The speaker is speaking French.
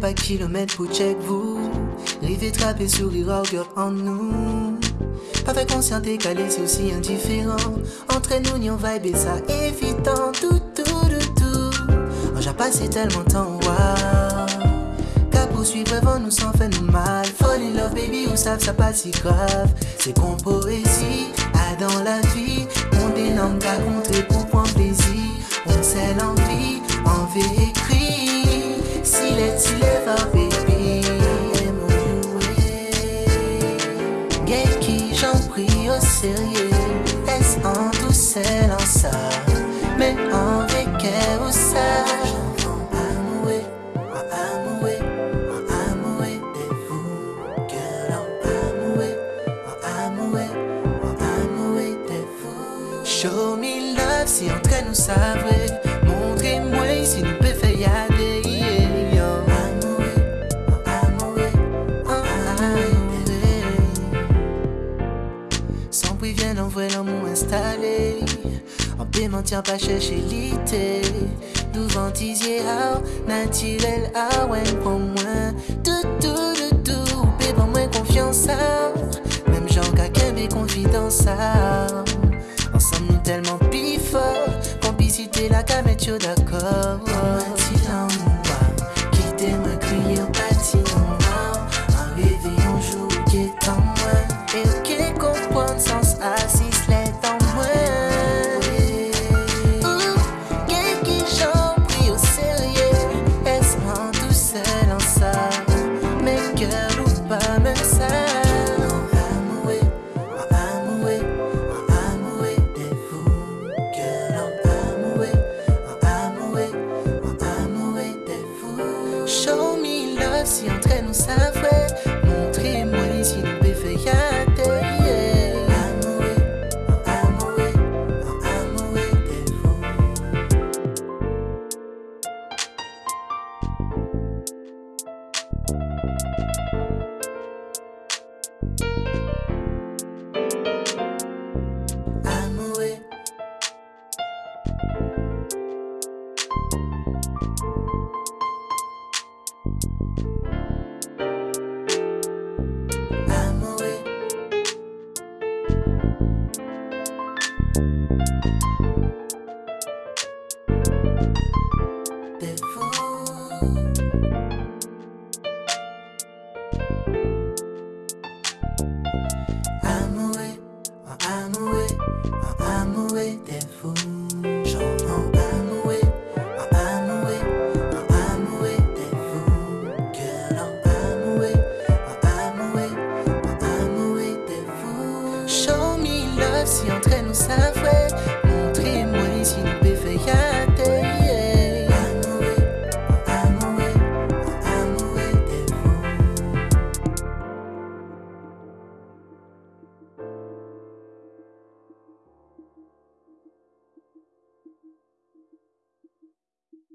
pas kilomètres pour check vous. River trapper sourire orgueil en nous. Pas fait conscient décalé, c'est aussi indifférent. Entre nous, ni on vibe et ça évitant tout, tout, tout, tout. Oh, j'ai passé tellement de temps, wow. Qu'à poursuivre avant nous sans faire nous mal. Fall in love, baby, ou savent ça pas si grave. C'est qu'on poésie, a dans la vie. On dénomme qu'à contrer pour prendre plaisir. On sait l'envie, envie au sérieux. Est-ce en douceur en ça? Mais en vécu ou ça? Amoué, amoué, amoué amoué, amoué, amoué. Show me love si entre nous ça envoyer l'amour installé. En tient pas chercher l'ité. Devant tisier ah, naturel ah ouais pour moi. Tout tout tout tout. Paix pour moi confiance. Même genre qu'à qu'un confidence. Ensemble nous tellement plus fort Complicité la camette yo d'accord si De si entre nous ça fait Montrez-moi ici